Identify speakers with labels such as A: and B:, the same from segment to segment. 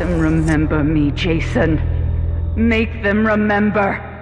A: remember me, Jason. Make them remember.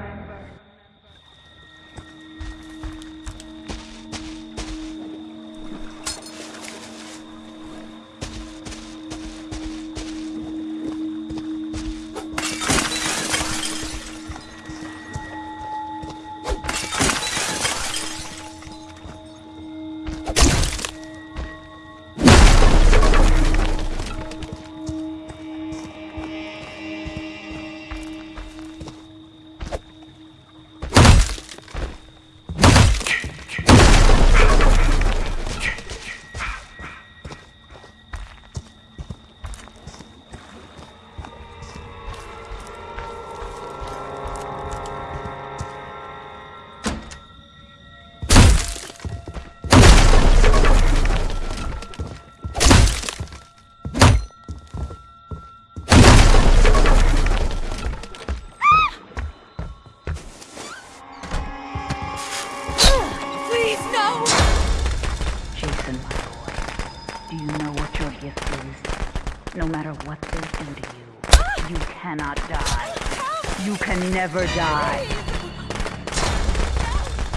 A: You can never die.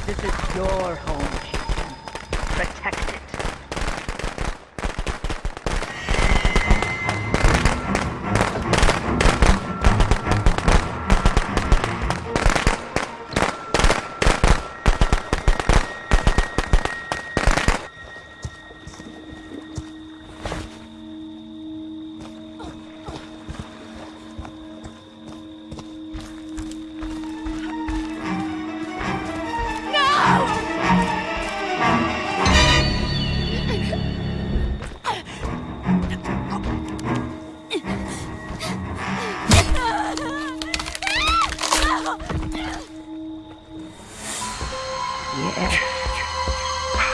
A: This is your home, Jason. Protect it.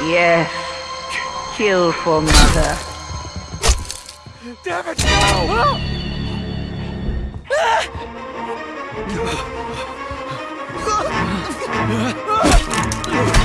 A: Yes. Kill for mother.
B: Damn it, no!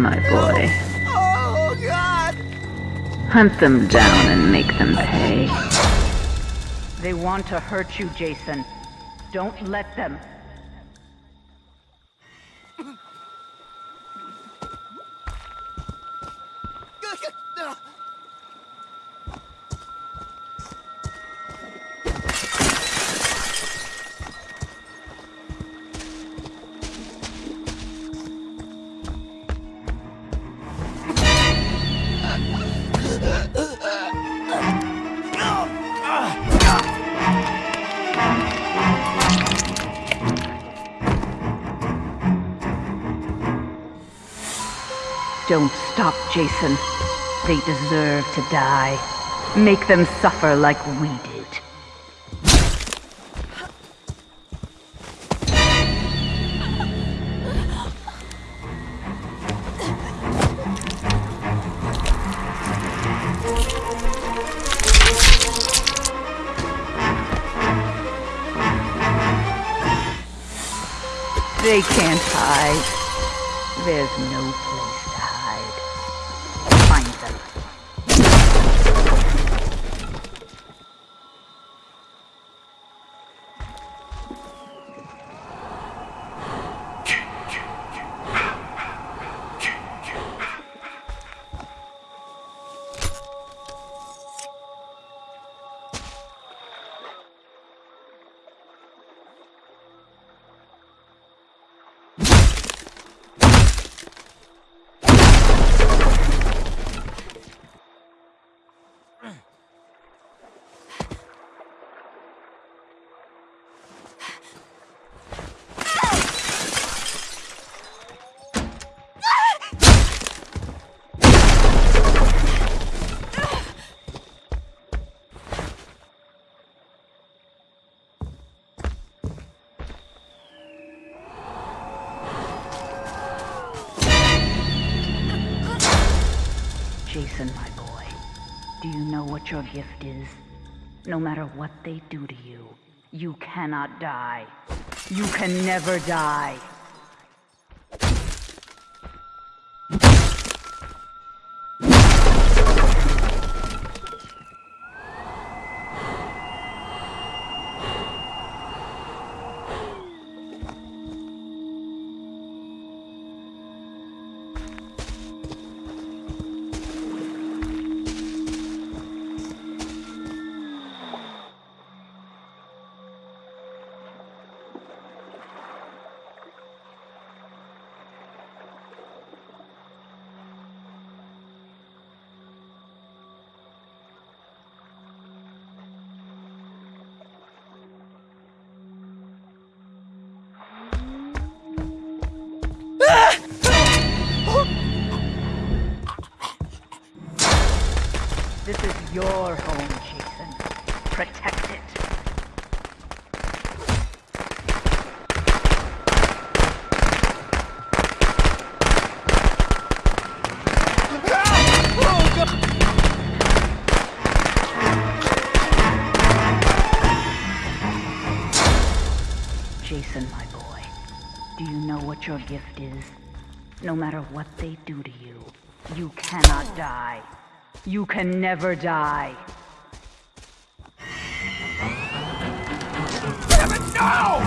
A: my boy.
B: Oh, God!
A: Hunt them down and make them pay. They want to hurt you, Jason. Don't let them. Don't stop, Jason. They deserve to die. Make them suffer like we did. They can't hide. There's no place Jason, my boy. Do you know what your gift is? No matter what they do to you, you cannot die. You can never die. Your home, Jason. Protect it. Jason, my boy, do you know what your gift is? No matter what they do to you, you cannot die. You can never die.
B: Damn it, no!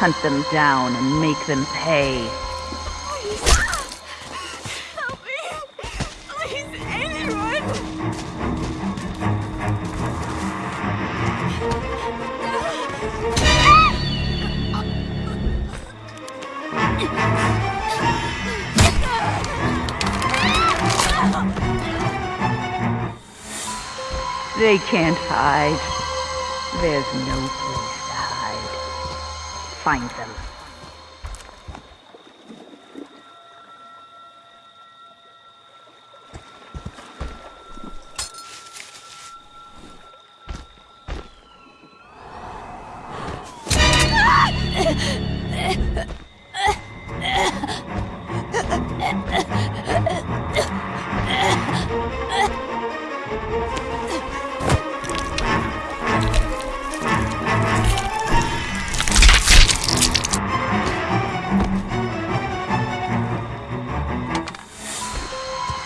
A: Hunt them down and make them pay. They can't hide. There's no. Find them.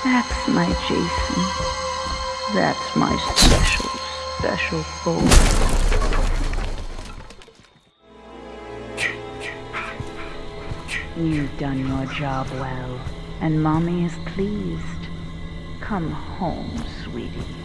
A: That's my Jason. That's my special, special boy. You've done your job well, and Mommy is pleased. Come home, sweetie.